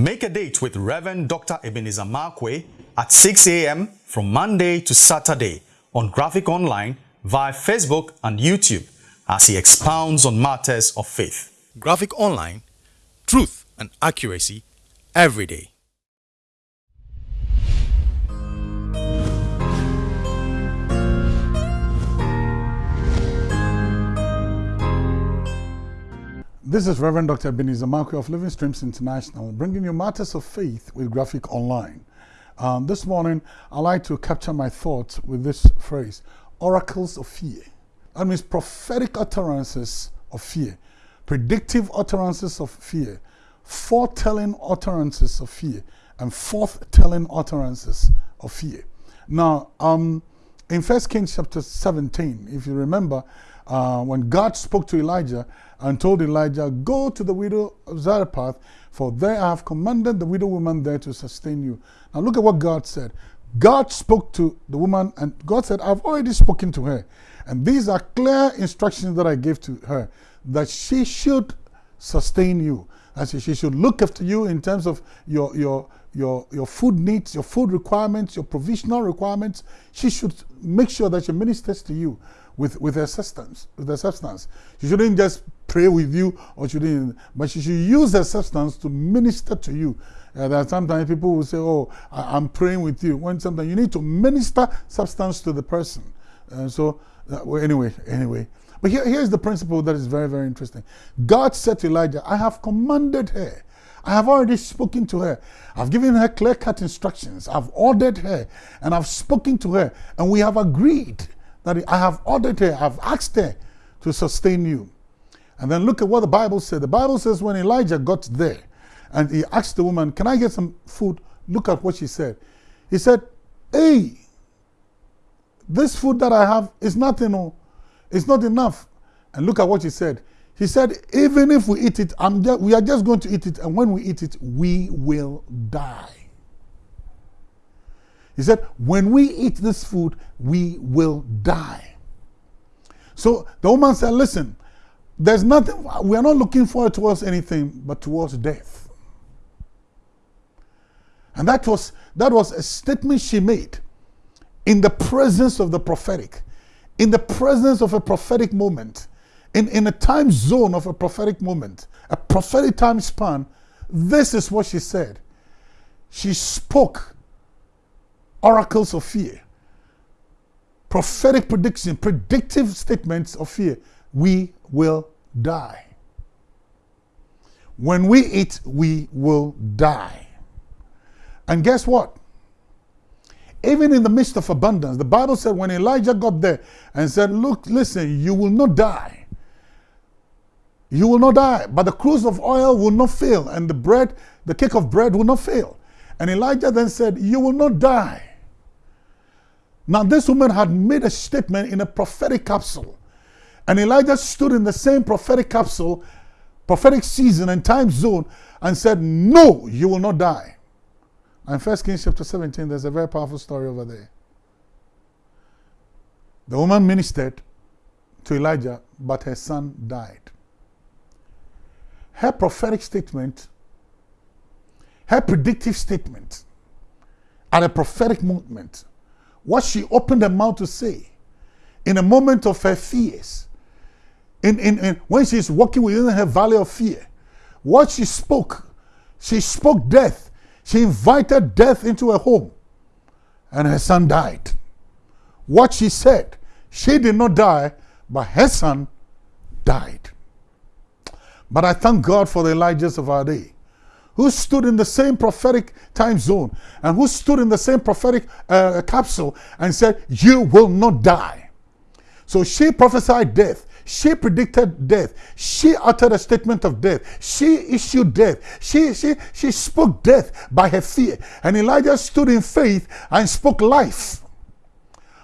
Make a date with Reverend Dr. Ebenezer Markwei at 6 a.m. from Monday to Saturday on Graphic Online via Facebook and YouTube as he expounds on matters of faith. Graphic Online, truth and accuracy every day. This is Reverend Dr. Ebenezer Markwei of Living Streams International, bringing you matters of faith with Graphic Online. Um, this morning, I like to capture my thoughts with this phrase oracles of fear. That means prophetic utterances of fear, predictive utterances of fear, foretelling utterances of fear, and forth-telling utterances of fear. Now, um, in 1 Kings chapter 17, if you remember, uh, when God spoke to Elijah and told Elijah, Go to the widow of Zarephath, for there I have commanded the widow woman there to sustain you. Now look at what God said. God spoke to the woman, and God said, I've already spoken to her. And these are clear instructions that I gave to her that she should sustain you. As she should look after you in terms of your, your, your, your food needs, your food requirements, your provisional requirements. She should make sure that she ministers to you with, with her substance, with her substance. She shouldn't just pray with you or she shouldn't, but she should use her substance to minister to you. Uh, are sometimes people will say, oh, I, am praying with you. When sometimes you need to minister substance to the person. Uh, so, uh, well, anyway, anyway. But here, here's the principle that is very, very interesting. God said to Elijah, I have commanded her. I have already spoken to her. I've given her clear-cut instructions. I've ordered her and I've spoken to her and we have agreed that I have ordered her, I've asked her to sustain you. And then look at what the Bible said. The Bible says when Elijah got there and he asked the woman, Can I get some food? Look at what she said. He said, Hey, this food that I have is nothing, oh, it's not enough. And look at what he said. He said, Even if we eat it, we are just going to eat it, and when we eat it, we will die. He said, when we eat this food, we will die. So the woman said, listen, there's nothing, we are not looking forward towards anything but towards death. And that was, that was a statement she made in the presence of the prophetic, in the presence of a prophetic moment, in, in a time zone of a prophetic moment, a prophetic time span. This is what she said. She spoke oracles of fear, prophetic prediction, predictive statements of fear. We will die. When we eat, we will die. And guess what? Even in the midst of abundance, the Bible said when Elijah got there and said, Look, listen, you will not die. You will not die, but the cruse of oil will not fail, and the bread, the cake of bread will not fail. And Elijah then said, You will not die. Now, this woman had made a statement in a prophetic capsule. And Elijah stood in the same prophetic capsule, prophetic season and time zone, and said, No, you will not die. And First Kings chapter 17, there's a very powerful story over there. The woman ministered to Elijah, but her son died. Her prophetic statement, her predictive statement, at a prophetic moment, what she opened her mouth to say in a moment of her fears, in, in, in, when she's walking within her valley of fear, what she spoke, she spoke death. She invited death into her home, and her son died. What she said, she did not die, but her son died. But I thank God for the Elijahs of our day who stood in the same prophetic time zone and who stood in the same prophetic uh, capsule and said, You will not die. So she prophesied death. She predicted death. She uttered a statement of death. She issued death. She, she, she spoke death by her fear. And Elijah stood in faith and spoke life.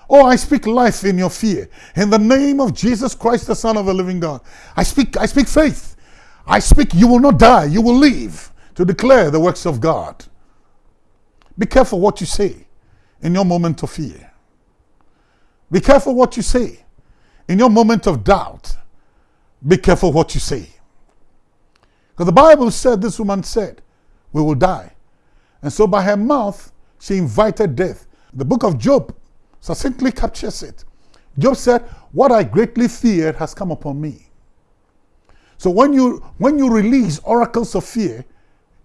Oh, I speak life in your fear. In the name of Jesus Christ, the Son of the living God. I speak, I speak faith. I speak, you will not die, you will live to declare the works of God. Be careful what you say in your moment of fear. Be careful what you say in your moment of doubt. Be careful what you say. Because the Bible said, this woman said, we will die. And so by her mouth, she invited death. The book of Job succinctly captures it. Job said, What I greatly feared has come upon me. So when you when you release oracles of fear,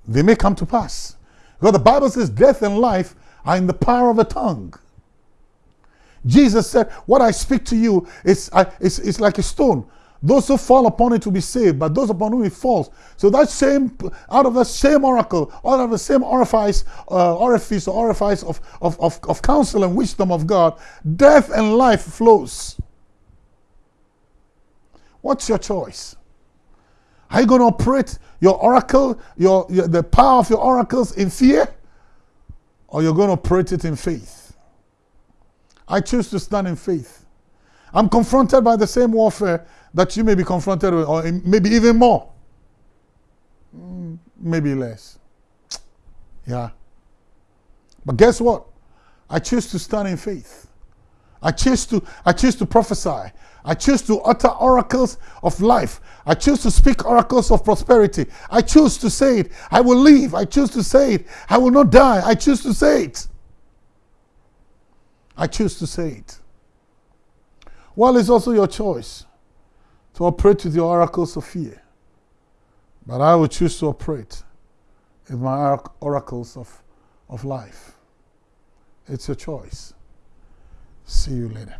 they may come to pass. Because the Bible says death and life are in the power of a tongue. Jesus said, What I speak to you is, is like a stone. Those who fall upon it will be saved, but those upon whom it falls. So that same, out of the same oracle, out of the same orifice, uh, orifice or orifice of, of, of, of counsel and wisdom of God, death and life flows. What's your choice? Are you going to operate your oracle, your, your, the power of your oracles in fear? Or you're going to operate it in faith? I choose to stand in faith. I'm confronted by the same warfare that you may be confronted with, or maybe even more. Mm, maybe less. Yeah. But guess what? I choose to stand in faith. I choose to I choose to prophesy. I choose to utter oracles of life. I choose to speak oracles of prosperity. I choose to say it. I will live. I choose to say it. I will not die. I choose to say it. I choose to say it. Well, it's also your choice to operate with your oracles of fear. But I will choose to operate with my oracles of, of life. It's your choice. See you later.